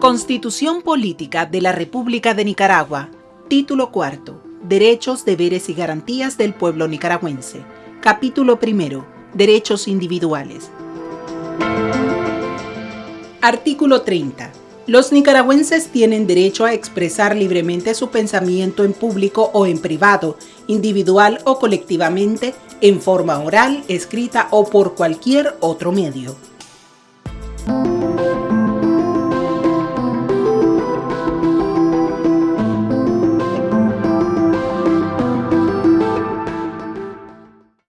Constitución Política de la República de Nicaragua. Título cuarto. Derechos, deberes y garantías del pueblo nicaragüense. Capítulo primero. Derechos individuales. Artículo 30 los nicaragüenses tienen derecho a expresar libremente su pensamiento en público o en privado, individual o colectivamente, en forma oral, escrita o por cualquier otro medio.